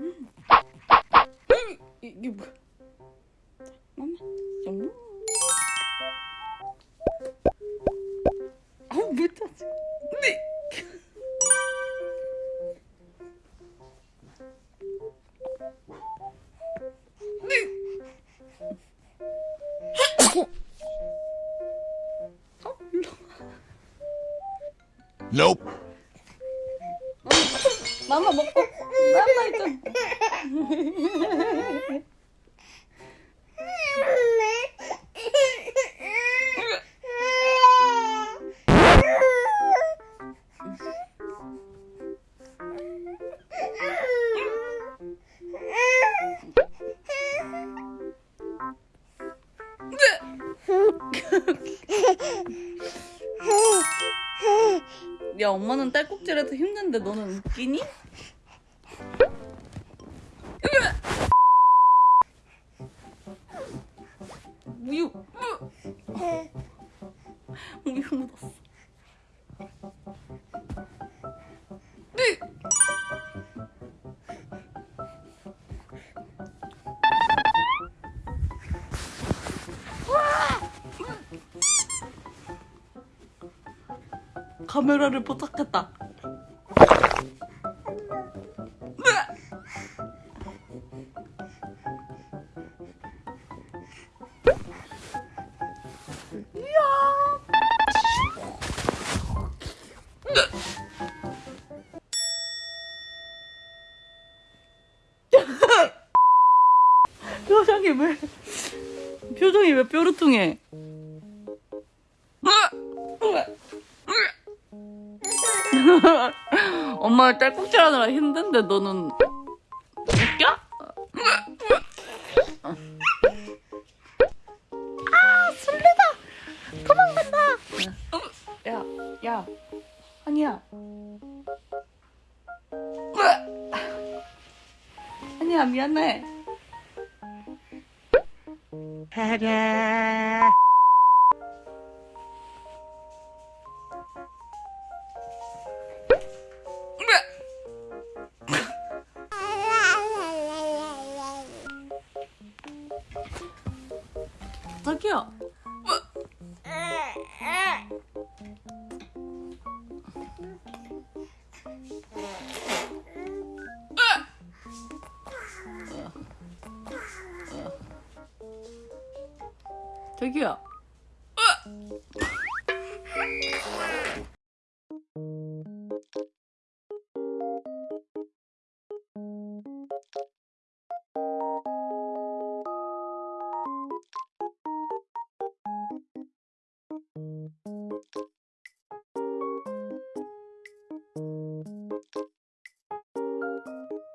음. 이게 뭐야? 엄마, 좀. 아우 못 찾지. 네. Nope. 마마 먹고 마마 일단. 야 엄마는 딸꾹질해도 힘든데 너는 웃기니? 우유 묻었어. 카메라를 포착했다. 표정이 왜 표정이 왜 뾰루퉁해? 엄마 딸꾹질 하느라 힘든데 너는 웃겨? 아 술래다 도망간다 야, 야, 아니야. 아니야 미안해. 자기야 저기요. 어!